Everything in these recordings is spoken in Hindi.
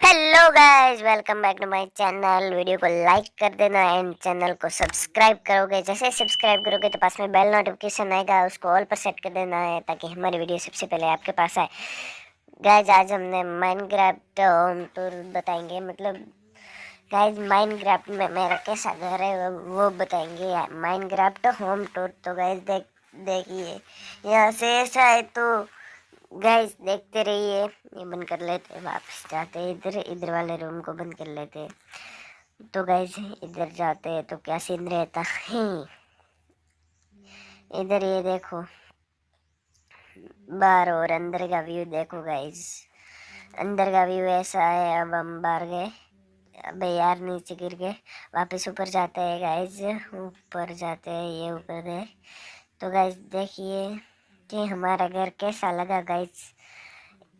Hello guys welcome back to my channel video को लाइक कर देना एंड चैनल को सब्सक्राइब करोगे। जैसे सब्सक्राइब करोगे तो पास में बेल नोटिफिकेशन आएगा, उसको ऑल पर सेट कर देना है ताकि हमारी वीडियो सबसे पहले आपके पास आए। गाइस आज हमने माइनक्राफ्ट होम टूर बताएँगे मतलब गाइस माइनक्राफ्ट में मेरा कैसा घर है, वो बताएँगे। माइनक्राफ्ट होम टूर तो गाइस देख, देखिए, यहाँ से ऐसा है तो गाइस देखते रहिए। ये बंद कर लेते वापस जाते इधर इधर वाले रूम को बंद कर लेते तो गाइस इधर जाते हैं तो क्या सीन रहता? है इधर ये देखो। बाहर और अंदर का व्यू देखो गाइस अंदर का व्यू ऐसा है, अब हम बाहर गए। अबे यार नीचे गिर गए। वापस ऊपर जाते हैं गाइस ऊपर जाते हैं, ये ऊपर गए तो गाइस देखिए। कि हमारा घर कैसा लगा गाइज़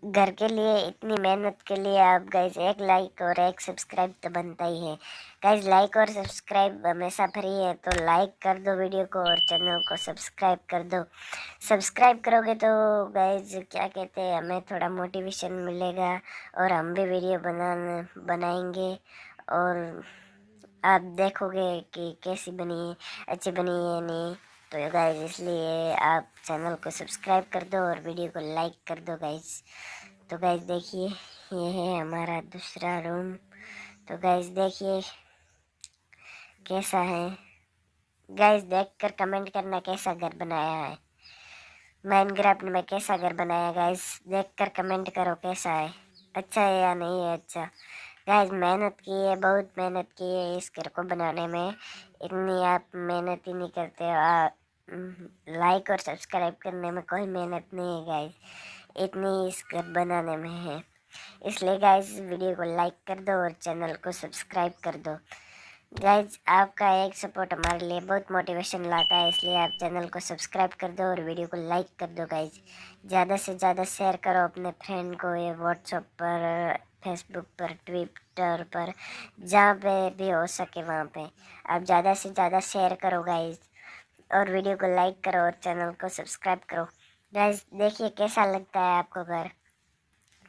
घर के लिए इतनी मेहनत के लिए आप गाइज़ एक लाइक और एक सब्सक्राइब तो बनता ही है। गाइज़ लाइक और सब्सक्राइब हमेशा फ्री है तो लाइक कर दो वीडियो को और चैनल को सब्सक्राइब कर दो। सब्सक्राइब करोगे तो गाइज़ क्या कहते हैं, हमें थोड़ा मोटिवेशन मिलेगा और हम भी वीडियो बना बनाएँगे। और आप देखोगे कि कैसी बनी है अच्छी बनी है नहीं। तो गाइज़ इसलिए आप चैनल को सब्सक्राइब कर दो और वीडियो को लाइक कर दो गाइज़ तो गाइज़ देखिए, ये है हमारा दूसरा रूम तो गाइज़ देखिए, कैसा है? गाइज़ देखकर कमेंट करना कैसा घर बनाया है? माइनक्राफ्ट में कैसा घर बनाया गाइज़ देखकर कमेंट करो कैसा है? अच्छा है या नहीं है अच्छा? गाइज़ मेहनत की है, बहुत मेहनत की है इस घर को बनाने में। इतनी आप मेहनत ही नहीं करते हो। लाइक और सब्सक्राइब करने में कोई मेहनत नहीं है गाइज़ इतनी इस घर बनाने में है। इसलिए गाइज़ वीडियो को लाइक कर दो और चैनल को सब्सक्राइब कर दो। गाइज़ आपका एक सपोर्ट हमारे लिए बहुत मोटिवेशन लाता है, इसलिए आप चैनल को सब्सक्राइब कर दो और वीडियो को लाइक कर दो गाइज़ ज़्यादा से ज़्यादा शेयर करो अपने फ्रेंड को, ये व्हाट्सएप पर फेसबुक पर ट्विटर पर, जहाँ पे भी हो सके वहाँ पे। आप ज़्यादा से ज़्यादा शेयर करो गाइज़ और वीडियो को लाइक करो और चैनल को सब्सक्राइब करो। गाइज़ देखिए कैसा लगता है आपको घर?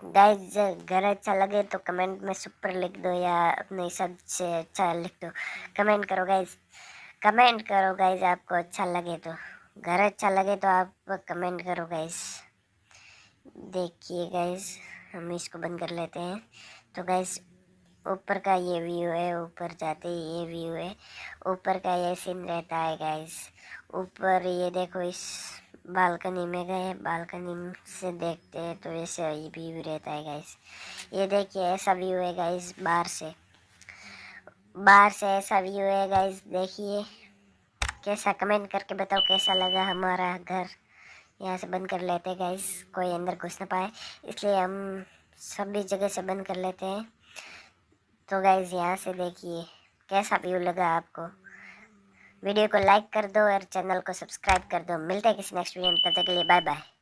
गाइज़ घर अच्छा लगे तो कमेंट में सुपर लिख दो या अपने हिसाब से अच्छा लिख दो। कमेंट करो गाइज़ कमेंट करो गाइज़ आपको अच्छा लगे तो। घर अच्छा लगे तो आप कमेंट करो गाइज़ देखिए गाइज़ हम इसको बंद कर लेते हैं। तो गैस ऊपर का ये व्यू है, ऊपर जाते ये व्यू है। ऊपर का ये सीन रहता है गैस ऊपर ये देखो, इस बालकनी में गए बालकनी से देखते हैं तो ऐसे ये व्यू रहता है गैस ये देखिए, ऐसा व्यू है गैस बाहर से। बाहर से ऐसा व्यू है गैस देखिए। कैसा कमेंट करके बताओ, कैसा लगा हमारा घर? यहाँ से बंद कर लेते हैं गाइस कोई अंदर घुस ना पाए। इसलिए हम सभी जगह से बंद कर लेते हैं। तो गाइस यहाँ से देखिए, कैसा व्यू लगा आपको? वीडियो को लाइक कर दो और चैनल को सब्सक्राइब कर दो। मिलते हैं किसी नेक्स्ट वीडियो में, तब तक के लिए बाय बाय